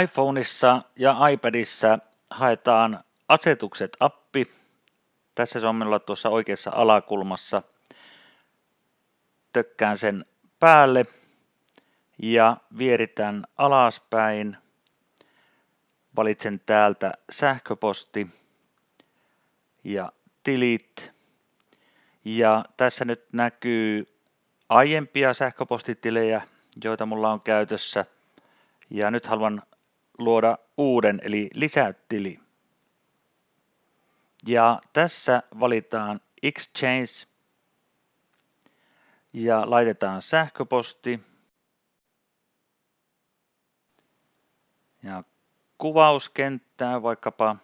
iPhoneissa ja iPadissa haetaan asetukset-appi. Tässä se on minulla tuossa oikeassa alakulmassa. Tökkään sen päälle ja vieritän alaspäin. Valitsen täältä sähköposti ja tilit. Ja tässä nyt näkyy aiempia sähköpostitilejä, joita mulla on käytössä. Ja nyt haluan luoda uuden, eli lisätili. Ja tässä valitaan Exchange ja laitetaan sähköposti. Ja kuvauskenttää vaikkapa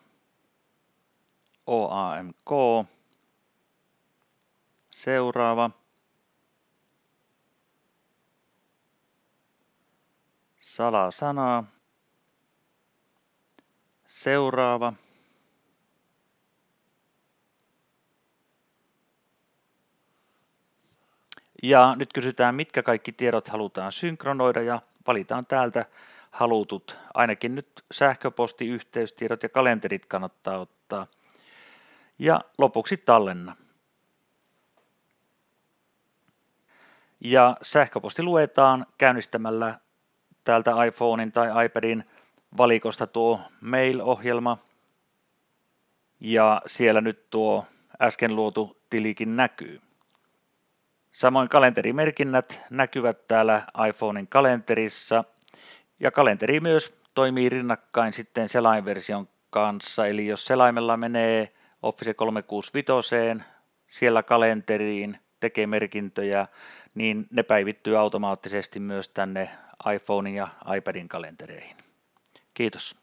OAMK. Seuraava. Salasana. Seuraava. Ja nyt kysytään, mitkä kaikki tiedot halutaan synkronoida ja valitaan täältä halutut. Ainakin nyt sähköposti, yhteystiedot ja kalenterit kannattaa ottaa. Ja lopuksi tallenna. Ja sähköposti luetaan käynnistämällä täältä iPhonein tai iPadin valikosta tuo Mail-ohjelma. Ja siellä nyt tuo äsken luotu tilikin näkyy. Samoin kalenterimerkinnät näkyvät täällä iPhonein kalenterissa ja kalenteri myös toimii rinnakkain sitten selainversion kanssa. Eli jos selaimella menee Office 365, siellä kalenteriin tekee merkintöjä, niin ne päivittyy automaattisesti myös tänne iPhonein ja iPadin kalentereihin. Kiitos.